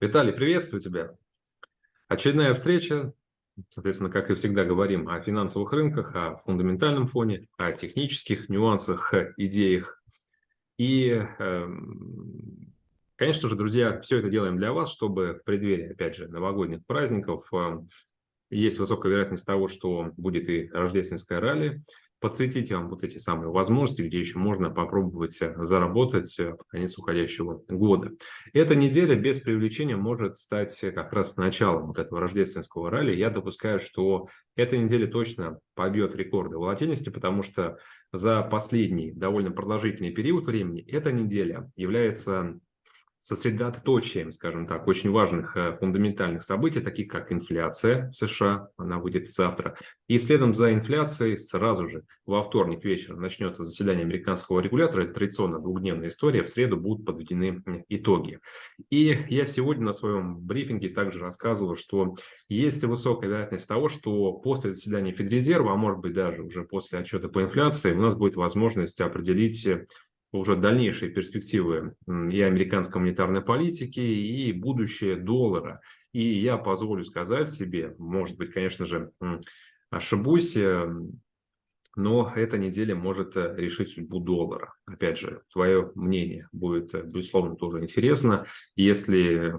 Виталий, приветствую тебя. Очередная встреча. Соответственно, как и всегда, говорим о финансовых рынках, о фундаментальном фоне, о технических нюансах, идеях. И, эм, конечно же, друзья, все это делаем для вас, чтобы в преддверии, опять же, новогодних праздников эм, есть высокая вероятность того, что будет и рождественское ралли, подсветить вам вот эти самые возможности, где еще можно попробовать э, заработать э, под конец уходящего года. Эта неделя без привлечения может стать как раз началом вот этого рождественского ралли. Я допускаю, что эта неделя точно побьет рекорды волатильности, потому что за последний довольно продолжительный период времени эта неделя является сосредоточием, скажем так, очень важных э, фундаментальных событий, таких как инфляция в США, она выйдет завтра. И следом за инфляцией сразу же во вторник вечером начнется заседание американского регулятора, это традиционно двухдневная история, в среду будут подведены итоги. И я сегодня на своем брифинге также рассказывал, что есть высокая вероятность того, что после заседания Федрезерва, а может быть даже уже после отчета по инфляции, у нас будет возможность определить уже дальнейшие перспективы и американской монетарной политики, и будущее доллара. И я позволю сказать себе, может быть, конечно же, ошибусь, э, но эта неделя может э, решить судьбу доллара. Опять же, твое мнение будет, э, безусловно, тоже интересно. Если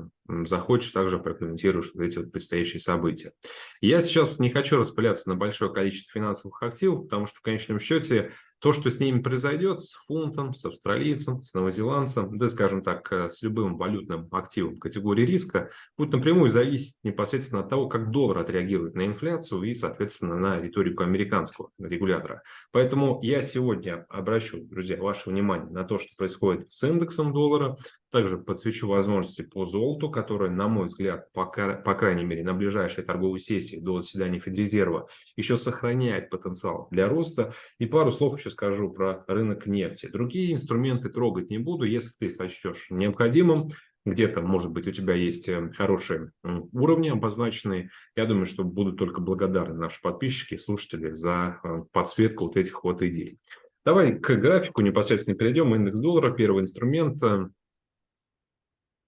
захочешь, также прокомментируешь вот эти вот предстоящие события. Я сейчас не хочу распыляться на большое количество финансовых активов, потому что в конечном счете то, что с ними произойдет, с фунтом, с австралийцем, с новозеландцем, да, скажем так, э, с любым валютным активом категории риска, будет напрямую зависеть непосредственно от того, как доллар отреагирует на инфляцию и, соответственно, на риторику американского регулятора. Поэтому я сегодня обращу, друзья, ваше внимание на то, что происходит с индексом доллара, также подсвечу возможности по золоту, которые, на мой взгляд, по, по крайней мере, на ближайшей торговой сессии до заседания Федрезерва еще сохраняет потенциал для роста. И пару слов еще скажу про рынок нефти. Другие инструменты трогать не буду, если ты сочтешь необходимым. Где-то, может быть, у тебя есть э, хорошие уровни обозначенные. Я думаю, что будут только благодарны наши подписчики и слушатели за э, подсветку вот этих вот идей. Давай к графику непосредственно перейдем. Индекс доллара, первый инструмент э,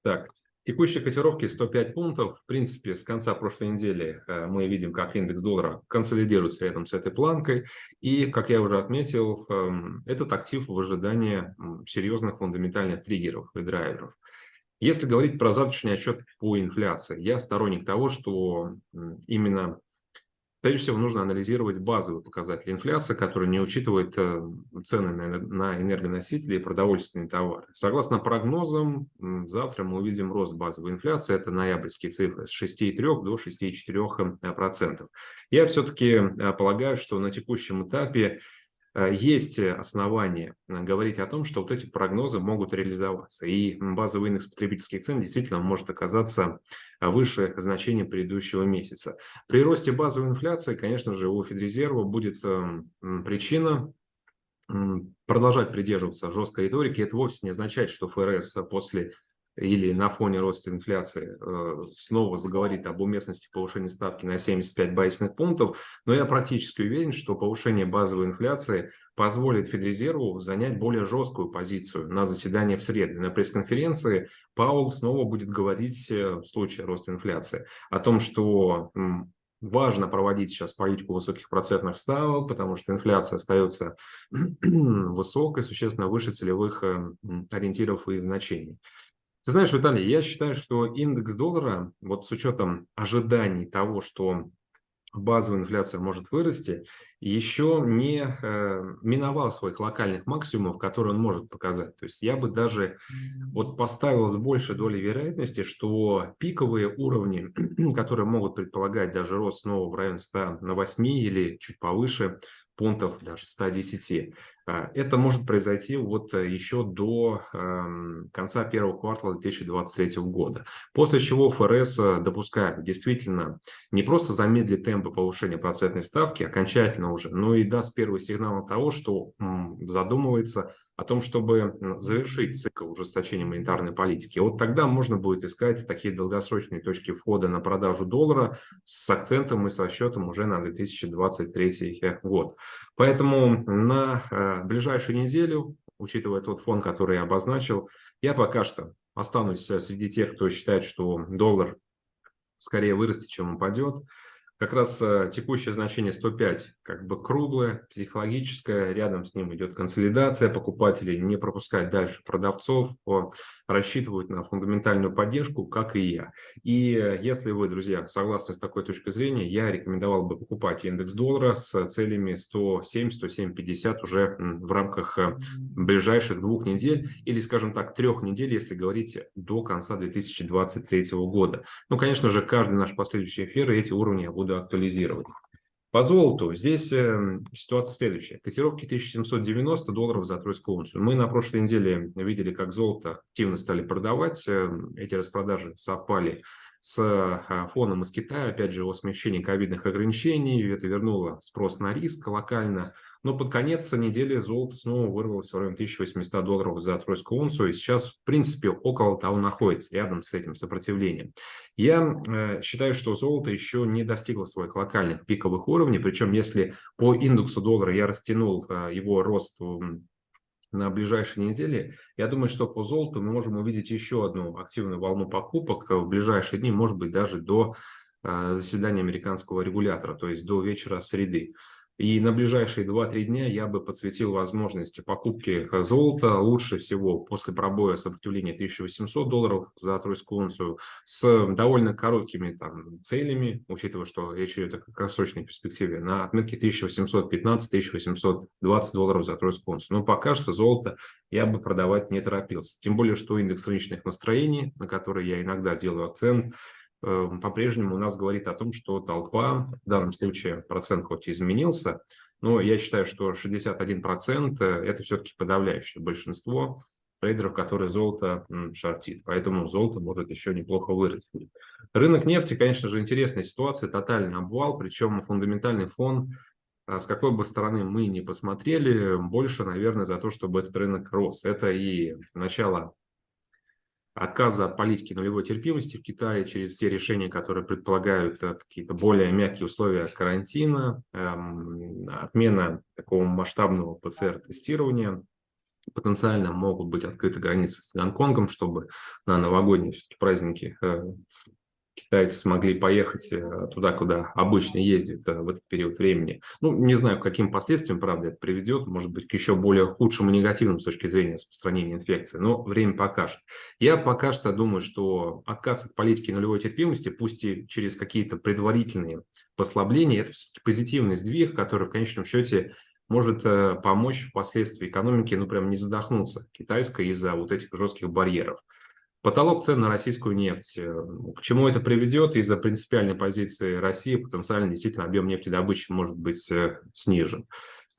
так, текущие котировки 105 пунктов. В принципе, с конца прошлой недели э, мы видим, как индекс доллара консолидируется рядом с этой планкой. И, как я уже отметил, эм, этот актив в ожидании серьезных фундаментальных триггеров и драйверов. Если говорить про завтрашний отчет по инфляции, я сторонник того, что именно Прежде всего, нужно анализировать базовые показатели инфляции, которые не учитывают э, цены на энергоносители и продовольственные товары. Согласно прогнозам, завтра мы увидим рост базовой инфляции, это ноябрьские цифры, с 6,3 до 6,4%. Я все-таки э, полагаю, что на текущем этапе Э, есть основания говорить о том, что вот эти прогнозы могут реализоваться. И базовый индекс потребительских цен действительно может оказаться выше значения предыдущего месяца. При росте базовой инфляции, конечно же, у Федрезерва будет эм, причина продолжать придерживаться жесткой риторики. Это вовсе не означает, что ФРС после или на фоне роста инфляции э, снова заговорит об уместности повышения ставки на 75 базисных пунктов, но я практически уверен, что повышение базовой инфляции позволит Федрезерву занять более жесткую позицию на заседании в среду. На пресс-конференции Паул снова будет говорить э, в случае роста инфляции о том, что важно проводить сейчас политику высоких процентных ставок, потому что инфляция остается высокой, существенно выше целевых э, ориентиров и значений. Ты знаешь, Виталий, я считаю, что индекс доллара, вот с учетом ожиданий того, что базовая инфляция может вырасти, еще не э, миновал своих локальных максимумов, которые он может показать. То есть я бы даже вот поставил с большей долей вероятности, что пиковые уровни, которые могут предполагать даже рост снова в районе 100 на 8 или чуть повыше, пунктов, даже 110. А, это может произойти вот э, еще до эм, конца первого квартала 2023 года. После чего ФРС э, допускает действительно не просто замедлит темпы повышения процентной ставки окончательно уже, но и даст первый сигнал того, что задумывается о том, чтобы завершить цикл ужесточения монетарной политики. Вот тогда можно будет искать такие долгосрочные точки входа на продажу доллара с акцентом и со счетом уже на 2023 год. Поэтому на э, ближайшую неделю, учитывая тот фон, который я обозначил, я пока что останусь среди тех, кто считает, что доллар скорее вырастет, чем упадет. Как раз э, текущее значение 105 как бы круглое, психологическое, рядом с ним идет консолидация, покупателей не пропускать дальше продавцов, рассчитывают на фундаментальную поддержку, как и я. И э, если вы, друзья, согласны с такой точкой зрения, я рекомендовал бы покупать индекс доллара с целями 107-107-50 уже в рамках э, ближайших двух недель или, скажем так, трех недель, если говорить до конца 2023 года. Ну, конечно же, каждый наш последующий эфир эти уровни я буду буду актуализировать. По золоту здесь э, ситуация следующая. Котировки 1790 долларов за тройскую унцию. Мы на прошлой неделе видели, как золото активно стали продавать. Э, эти распродажи совпали с э, фоном из Китая. Опять же, о смещении ковидных ограничений. Это вернуло спрос на риск локально. Но под конец недели золото снова вырвалось в районе 1800 долларов за тройскую унцию. И сейчас, в принципе, около того находится, рядом с этим сопротивлением. Я э, считаю, что золото еще не достигло своих локальных пиковых уровней. Причем, если по индексу доллара я растянул э, его рост на ближайшие недели, я думаю, что по золоту мы можем увидеть еще одну активную волну покупок в ближайшие дни, может быть, даже до э, заседания американского регулятора, то есть до вечера среды. И на ближайшие 2-3 дня я бы подсветил возможности покупки золота лучше всего после пробоя сопротивления 1800 долларов за тройскую унцию с довольно короткими там, целями, учитывая, что речь идет о краткосрочной перспективе, на отметке 1815-1820 долларов за тройскую унцию. Но пока что золото я бы продавать не торопился. Тем более, что индекс рыночных настроений, на который я иногда делаю акцент, по-прежнему у нас говорит о том, что толпа, в данном случае процент хоть и изменился, но я считаю, что 61% это все-таки подавляющее большинство трейдеров, которые золото шортит. Поэтому золото может еще неплохо вырасти. Рынок нефти, конечно же, интересная ситуация, тотальный обвал, причем фундаментальный фон, а с какой бы стороны мы ни посмотрели, больше, наверное, за то, чтобы этот рынок рос. Это и начало отказа от политики нулевой терпимости в Китае через те решения, которые предполагают э, какие-то более мягкие условия карантина, эм, отмена такого масштабного ПЦР-тестирования, потенциально могут быть открыты границы с Гонконгом, чтобы на новогодние праздники э, китайцы смогли поехать э, туда, куда обычно ездят э, в этот период времени. Ну, не знаю, к каким последствиям, правда, это приведет, может быть, к еще более худшим и негативным с точки зрения распространения инфекции, но время покажет. Я пока что думаю, что отказ от политики нулевой терпимости, пусть и через какие-то предварительные послабления, это все-таки позитивный сдвиг, который в конечном счете может э, помочь впоследствии экономике, ну, прям не задохнуться китайской из-за вот этих жестких барьеров. Потолок цен на российскую нефть. Э, к чему это приведет? Из-за принципиальной позиции России потенциально действительно объем нефтедобычи может быть э, снижен.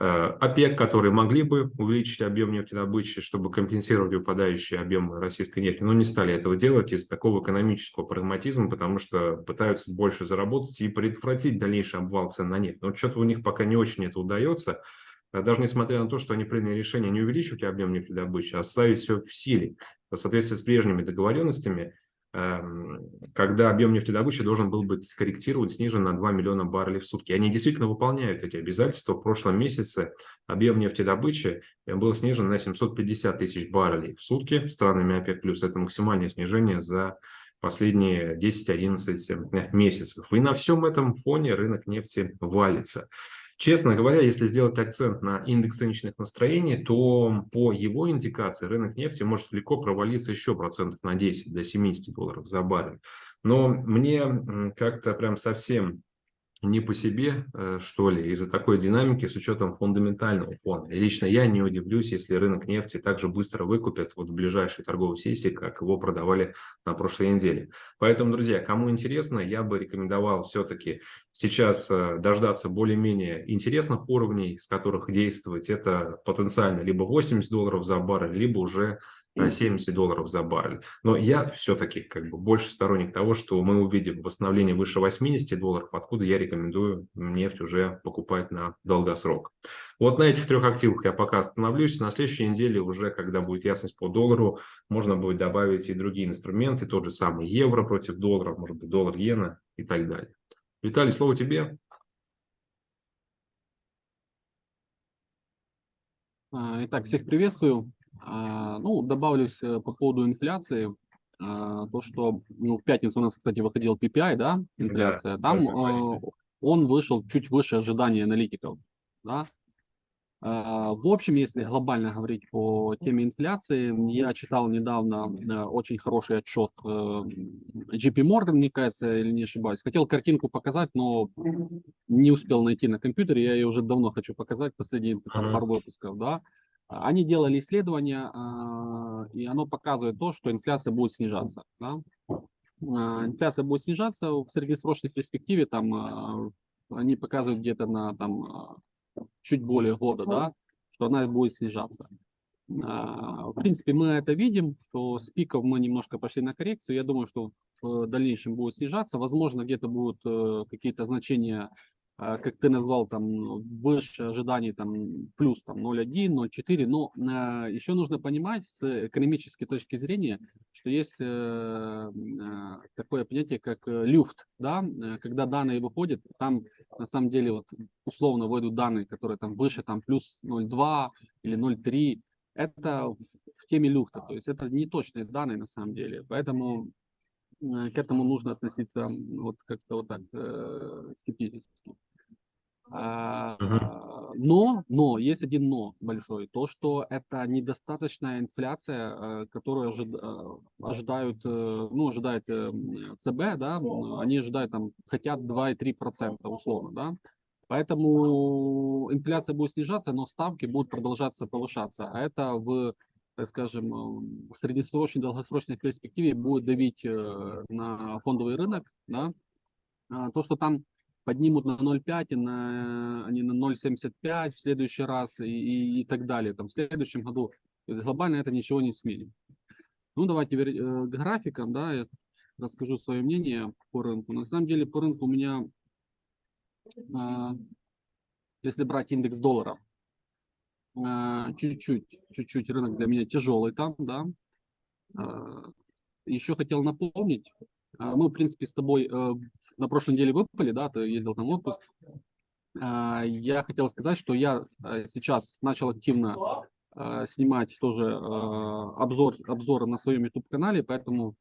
Э, ОПЕК, которые могли бы увеличить объем нефтедобычи, чтобы компенсировать выпадающий объем российской нефти, но не стали этого делать из такого экономического прагматизма, потому что пытаются больше заработать и предотвратить дальнейший обвал цен на нефть. Но что-то у них пока не очень это удается. Даже несмотря на то, что они приняли решение не увеличивать объем нефтедобычи, а оставить все в силе в соответствии с прежними договоренностями, эм, когда объем нефтедобычи должен был быть скорректирован, снижен на 2 миллиона баррелей в сутки. Они действительно выполняют эти обязательства. В прошлом месяце объем нефтедобычи э, был снижен на 750 тысяч баррелей в сутки странами ОПЕК+. Это максимальное снижение за последние 10-11 месяцев. И на всем этом фоне рынок нефти валится. Честно говоря, если сделать акцент на индекс рыночных настроений, то по его индикации рынок нефти может легко провалиться еще процентов на 10 до 70 долларов за баррель. Но мне как-то прям совсем не по себе, э, что ли, из-за такой динамики с учетом фундаментального фона. И лично я не удивлюсь, если рынок нефти также быстро выкупят вот в ближайшей торговой сессии, как его продавали на прошлой неделе. Поэтому, друзья, кому интересно, я бы рекомендовал все-таки сейчас э, дождаться более-менее интересных уровней, с которых действовать. Это потенциально либо 80 долларов за баррель, либо уже на 70 долларов за баррель. Но я все-таки как бы больше сторонник того, что мы увидим восстановление выше 80 долларов, откуда я рекомендую нефть уже покупать на долгосрок. Вот на этих трех активах я пока остановлюсь. На следующей неделе уже, когда будет ясность по доллару, можно будет добавить и другие инструменты, тот же самый евро против доллара, может быть доллар-иена и так далее. Виталий, слово тебе. А, итак, всех приветствую. А, ну, добавлюсь э, по поводу инфляции. то, что ну, в пятницу у нас, кстати, выходил PPI, да, инфляция, да, там э, он вышел чуть выше ожиданий аналитиков, да, а, в общем, если глобально говорить по теме инфляции, я читал недавно э, очень хороший отчет JP Morgan, мне кажется, или не ошибаюсь. Хотел картинку показать, но не успел найти на компьютере. Я ее уже давно хочу показать, последние там, пару выпусков. Да. Они делали исследование, а, и оно показывает то, что инфляция будет снижаться. Да. А, инфляция будет снижаться в среднесрочной перспективе, там они показывают где-то на там, чуть более года, да, что она будет снижаться. А, в принципе, мы это видим, что с пиков мы немножко пошли на коррекцию. Я думаю, что в дальнейшем будет снижаться. Возможно, где-то будут э, какие-то значения а, как ты назвал, там выше ожиданий там плюс там 0,1, 0,4, но э, еще нужно понимать с экономической точки зрения, что есть э, э, такое понятие, как э, люфт, да, э, когда данные выходят, там на самом деле вот условно вводят данные, которые там выше там плюс 0,2 или 0,3, это в, теме люфта, то есть это не точные данные на самом деле, поэтому к этому нужно относиться вот как-то вот так э, скептически. А, но, но, есть один но большой, то, что это недостаточная инфляция, э, которую ожид, ожидают, ну, ожидает ЦБ, да, они ожидают там, хотят 2,3% условно, да, поэтому инфляция будет снижаться, но ставки будут продолжаться повышаться, а это в так скажем, в среднесрочной, долгосрочной перспективе будет давить э, на фондовый рынок, да, а то, что там поднимут на 0,5, на, они на 0,75 в следующий раз и, и, и так далее, там, в следующем году. То есть глобально это ничего не сменит. Ну, давайте э, к графикам, да, я расскажу свое мнение по рынку. На самом деле по рынку у меня, а, если брать индекс доллара, чуть-чуть, чуть-чуть рынок для меня тяжелый там, да. А, еще хотел напомнить, а, мы, в принципе, с тобой э, на прошлой неделе выпали, да, ты ездил там в отпуск. Я хотел сказать, что я э, сейчас начал активно снимать тоже обзор, обзоры на своем YouTube-канале, поэтому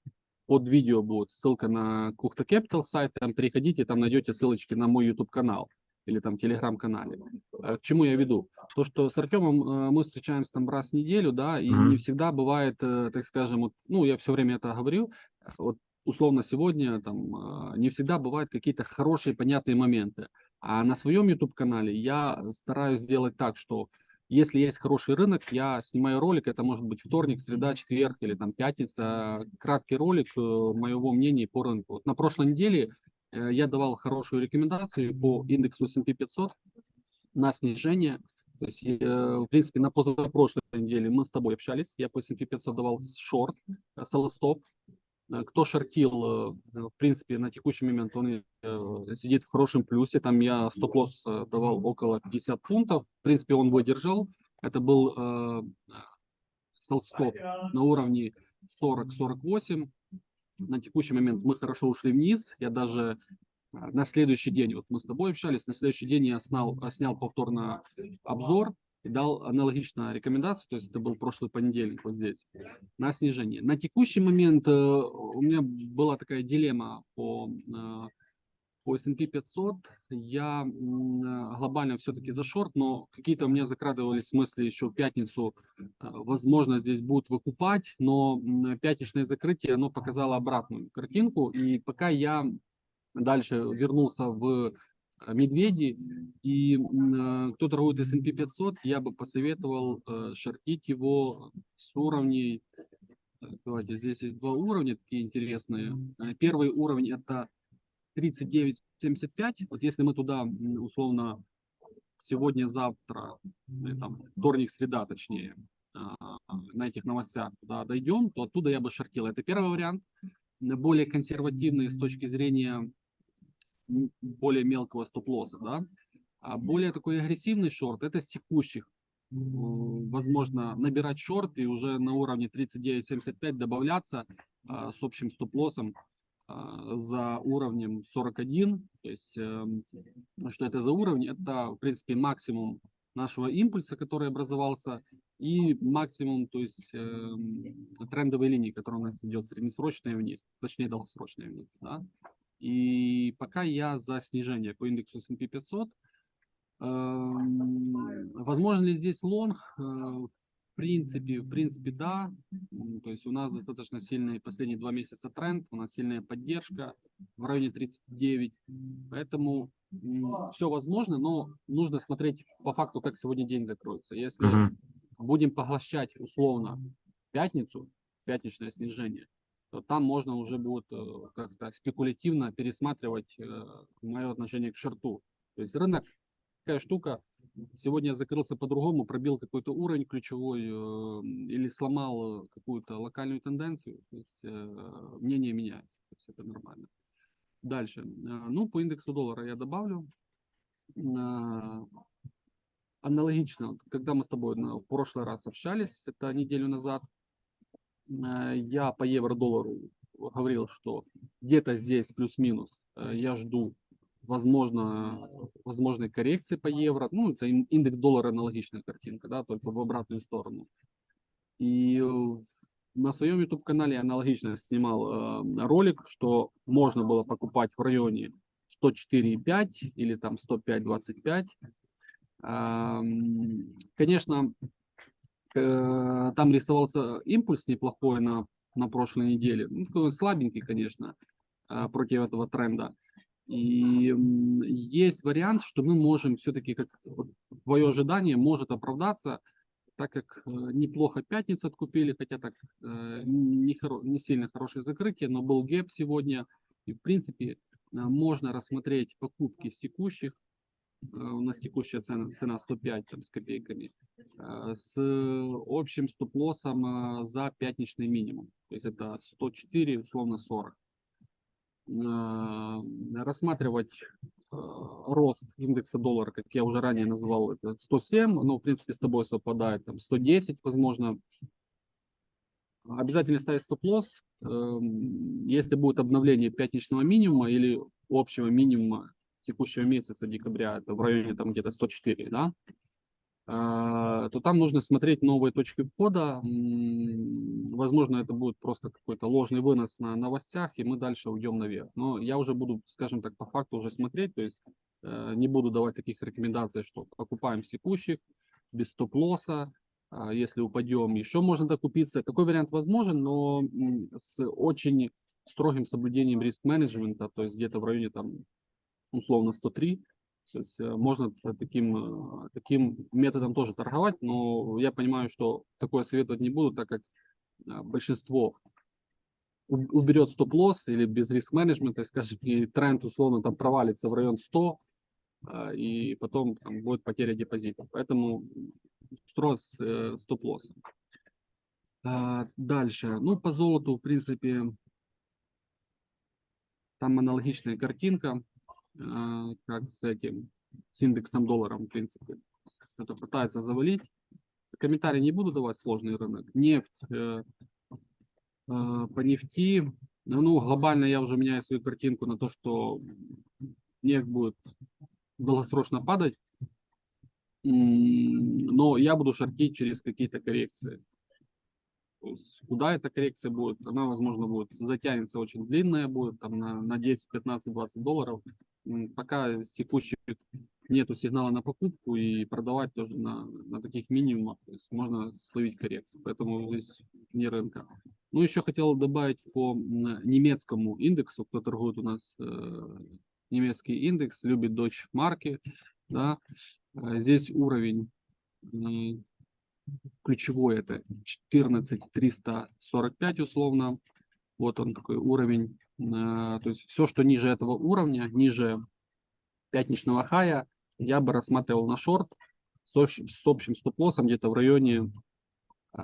под видео будет ссылка на Кухта Capital сайт, там переходите, там найдете ссылочки на мой YouTube-канал или там телеграм-канале. Э, к чему я веду? То, что с Артемом э, мы встречаемся там раз в неделю, да, и mm-hmm. не всегда бывает, э, так скажем, вот, ну, я все время это говорю, вот условно сегодня там не всегда бывают какие-то хорошие, понятные моменты. А на своем YouTube-канале я стараюсь сделать так, что если есть хороший рынок, я снимаю ролик, это может быть вторник, среда, четверг или там пятница, краткий ролик моего мнения по рынку. Вот на прошлой неделе Э, я давал хорошую рекомендацию по индексу S&P 500 на снижение. То есть, э, в принципе, на позапрошлой неделе мы с тобой общались. Я по S&P 500 давал шорт. Э, кто шортил, в принципе, на текущий момент он сидит в хорошем плюсе. Там я стоп-лосс давал около 50 пунктов. В принципе, он выдержал. Это был стоп на уровне 40-48 на текущий момент мы хорошо ушли вниз. Я даже а, на следующий день, вот мы с тобой общались, на следующий день я снял, снял повторно обзор и дал аналогичную рекомендацию, то есть это был прошлый понедельник вот здесь, на снижение. На текущий момент э, у меня была такая дилемма по э, по S&P 500 я глобально все-таки за шорт, но какие-то у меня закрадывались мысли еще в пятницу, э, возможно, здесь будут выкупать, но пятничное закрытие, оно показало обратную картинку, и пока я дальше вернулся в э, медведи, и э, кто торгует S&P 500, я бы посоветовал шортить его с уровней, давайте, здесь есть два уровня такие интересные. Первый уровень это 39.75, вот если мы туда условно сегодня-завтра, там, вторник, среда точнее, а, на этих новостях туда дойдем, то оттуда я бы шортил. Это первый вариант, более консервативный с точки зрения более мелкого стоп-лосса, да. А более такой агрессивный шорт, это с текущих. Возможно, набирать шорт и уже на уровне 39.75 добавляться а, с общим стоп-лоссом за уровнем 41. То есть, эм, что это за уровень? Это, в принципе, максимум нашего импульса, который образовался и максимум, то есть э, трендовой линии, которая у нас идет среднесрочная вниз, точнее долгосрочная вниз. Да? И пока я за снижение по индексу S&P 500. Э, возможно ли здесь лонг? Э, в принципе, в принципе, да. То есть у нас достаточно сильный последние два месяца тренд, у нас сильная поддержка в районе 39. Поэтому все возможно, но нужно смотреть по факту, как сегодня день закроется. Если uh -huh. будем поглощать условно пятницу, пятничное снижение, то там можно уже будет э, как-то спекулятивно пересматривать э, мое отношение к шорту. То есть рынок такая штука, сегодня закрылся по-другому, пробил какой-то уровень ключевой э, или сломал какую-то локальную тенденцию, то есть мнение меняется, то есть это нормально. Дальше. А, ну, по индексу доллара я добавлю. А, аналогично, когда мы с тобой в прошлый раз общались, это неделю назад, а, я по евро-доллару говорил, что где-то здесь плюс-минус я жду возможно, возможной коррекции по евро. Ну, это индекс доллара аналогичная картинка, да, только в обратную сторону. И на своем YouTube канале я аналогично снимал э, ролик, что можно было покупать в районе 104,5 или там 105,25. Э, конечно, э, там рисовался импульс неплохой на, на прошлой неделе. Ну, слабенький, конечно, э, против этого тренда. И есть вариант, что мы можем все-таки, как твое ожидание может оправдаться, так как э, неплохо пятницу откупили, хотя так э, не, хоро, не сильно хорошее закрытие, но был гэп сегодня. И в принципе э, можно рассмотреть покупки с текущих, у нас текущая цена, цена 105 там, с копейками, с общим стоп-лоссом за пятничный минимум. То есть это 104, условно 40. Рассматривать Э, рост индекса доллара, как я уже ранее назвал, это 107, но в принципе с тобой совпадает, там 110, возможно. Обязательно ставить стоп-лосс, эм, если будет обновление пятничного минимума или общего минимума текущего месяца декабря, это в районе там где-то 104, да, то там нужно смотреть новые точки входа. Возможно, это будет просто какой-то ложный вынос на новостях, и мы дальше уйдем наверх. Но я уже буду, скажем так, по факту уже смотреть, то есть э, не буду давать таких рекомендаций, что покупаем секущих, без стоп-лосса, а если упадем, еще можно докупиться. Такой вариант возможен, но с очень строгим соблюдением риск-менеджмента, то есть где-то в районе там условно 103, то есть э, можно таким, э, таким методом тоже торговать, но я понимаю, что такое советовать не буду, так как э, большинство уберет стоп-лосс или без риск-менеджмента, скажем, и тренд условно там провалится в район 100, и потом там, будет потеря депозита. Поэтому строго с стоп-лоссом. Дальше. Ну, по золоту, в принципе, там аналогичная картинка. А, как с этим, с индексом долларом, в принципе. Кто-то пытается завалить. Комментарий не буду давать, сложный рынок. Нефть, э, э, по нефти, ну, глобально я уже меняю свою картинку на то, что нефть будет долгосрочно падать, но я буду шортить через какие-то коррекции. Куда эта коррекция будет? Она, возможно, будет затянется очень длинная, будет там на, на 10, 15, 20 долларов пока с текущих нету сигнала на покупку и продавать тоже на, на таких минимумах, то есть можно словить коррекцию, поэтому здесь не рынка. Ну, еще хотел добавить по немецкому индексу, кто торгует у нас э, немецкий индекс, любит Deutsche марки, да, э, здесь уровень э, ключевой это 14345 условно, вот он такой уровень то есть все, что ниже этого уровня, ниже пятничного хая, я бы рассматривал на шорт с, с общим стоп-лоссом где-то в районе э,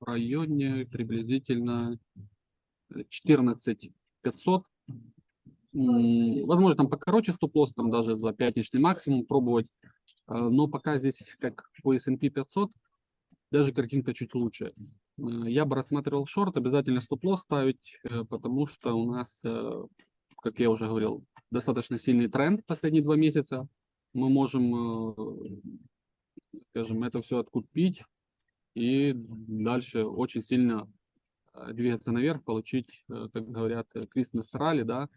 в районе приблизительно 14 500. Возможно, там покороче стоп-лосс, там даже за пятничный максимум пробовать. Э, но пока здесь, как по S&P 500, даже картинка чуть лучше. Э, я бы рассматривал шорт, обязательно стоп-лосс ставить, э, потому что у нас, э, как я уже говорил, достаточно сильный тренд последние два месяца. Мы можем скажем, это все откупить и дальше очень сильно двигаться наверх, получить, как говорят, Christmas ралли, да,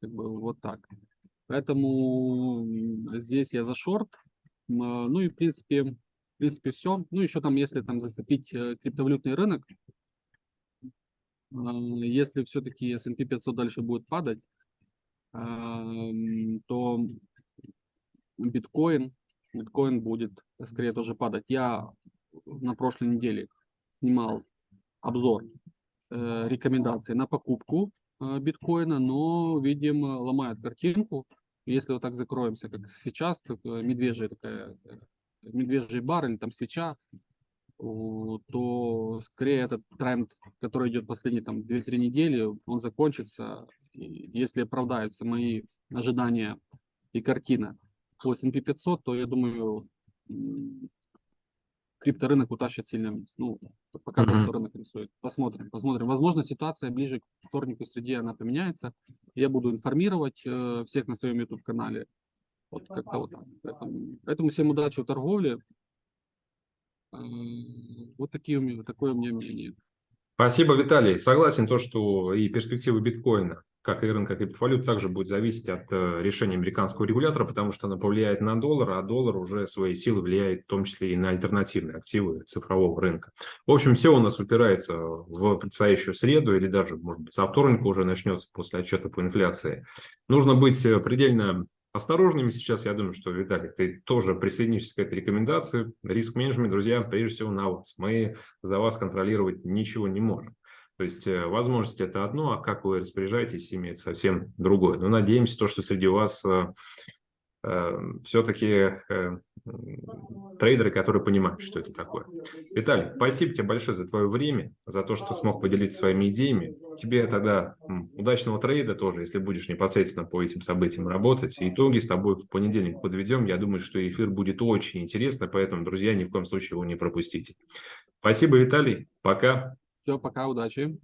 как бы вот так. Поэтому здесь я за шорт. Ну и в принципе, в принципе все. Ну еще там, если там зацепить криптовалютный рынок, если все-таки S&P 500 дальше будет падать, то биткоин, биткоин будет скорее тоже падать. Я на прошлой неделе снимал обзор э, рекомендаций на покупку э, биткоина, но, видимо, ломает картинку. Если вот так закроемся, как сейчас, так, медвежья такая, э, медвежий бар или там свеча, то скорее этот тренд, который идет последние там 2-3 недели, он закончится. Если оправдаются мои ожидания и картина по S&P 500, то я думаю, крипторынок утащит сильно вниз. Ну, пока mm-hmm. что рынок рисует. Посмотрим, посмотрим. Возможно, ситуация ближе к вторнику среди она поменяется. Я буду информировать э, всех на своем YouTube-канале. Вот как-то вот так. Поэтому, поэтому всем удачи в торговле. Э, вот такие у меня, такое у меня мнение. Спасибо, Виталий. Согласен то, что и перспективы биткоина как и рынка криптовалют, также будет зависеть от э, решения американского регулятора, потому что она повлияет на доллар, а доллар уже своей силы влияет в том числе и на альтернативные активы цифрового рынка. В общем, все у нас упирается в предстоящую среду или даже, может быть, со вторника уже начнется после отчета по инфляции. Нужно быть э, предельно осторожными сейчас. Я думаю, что, Виталий, ты тоже присоединишься к этой рекомендации. Риск-менеджмент, друзья, прежде всего на вас. Мы за вас контролировать ничего не можем. То есть э, возможность это одно, а как вы распоряжаетесь, имеет совсем другое. Но надеемся, то, что среди вас э, все-таки э, трейдеры, которые понимают, что это такое. Виталий, спасибо тебе большое за твое время, за то, что смог поделиться своими идеями. Тебе тогда удачного трейда тоже, если будешь непосредственно по этим событиям работать. итоги с тобой в понедельник подведем. Я думаю, что эфир будет очень интересно, поэтому, друзья, ни в коем случае его не пропустите. Спасибо, Виталий. Пока. Все, пока, удачи.